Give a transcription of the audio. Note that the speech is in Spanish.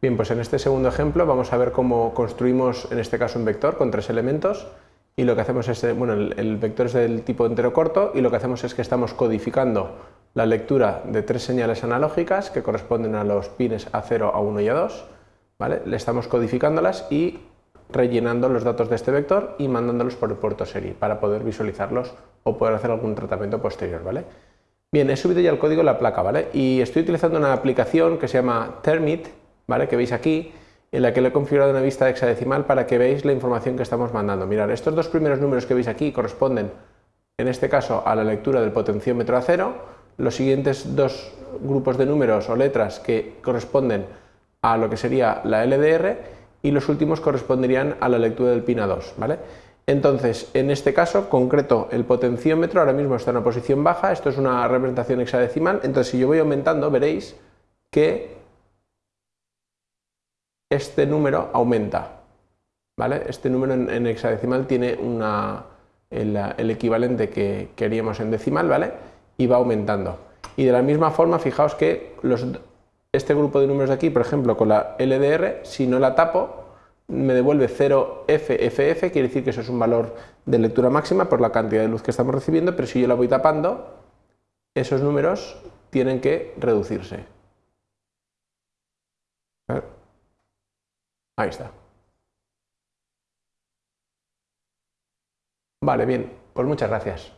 Bien, pues en este segundo ejemplo vamos a ver cómo construimos en este caso un vector con tres elementos y lo que hacemos es, bueno, el, vector es del tipo entero corto y lo que hacemos es que estamos codificando la lectura de tres señales analógicas que corresponden a los pines A0, A1 y A2, ¿vale? Le estamos codificándolas y rellenando los datos de este vector y mandándolos por el puerto serie para poder visualizarlos o poder hacer algún tratamiento posterior, ¿vale? Bien, he subido ya el código de la placa, ¿vale? Y estoy utilizando una aplicación que se llama Termit, ¿vale? Que veis aquí, en la que le he configurado una vista hexadecimal para que veáis la información que estamos mandando. Mirad, estos dos primeros números que veis aquí corresponden, en este caso, a la lectura del potenciómetro a cero, los siguientes dos grupos de números o letras que corresponden a lo que sería la LDR y los últimos corresponderían a la lectura del PIN a 2, ¿vale? Entonces, en este caso concreto, el potenciómetro ahora mismo está en una posición baja, esto es una representación hexadecimal, entonces si yo voy aumentando veréis que este número aumenta. ¿vale? Este número en, hexadecimal tiene una, el, equivalente que queríamos en decimal ¿vale? y va aumentando. Y de la misma forma, fijaos que los, este grupo de números de aquí, por ejemplo, con la LDR, si no la tapo, me devuelve 0FFF, quiere decir que eso es un valor de lectura máxima por la cantidad de luz que estamos recibiendo, pero si yo la voy tapando, esos números tienen que reducirse. Ahí está. Vale, bien, pues muchas gracias.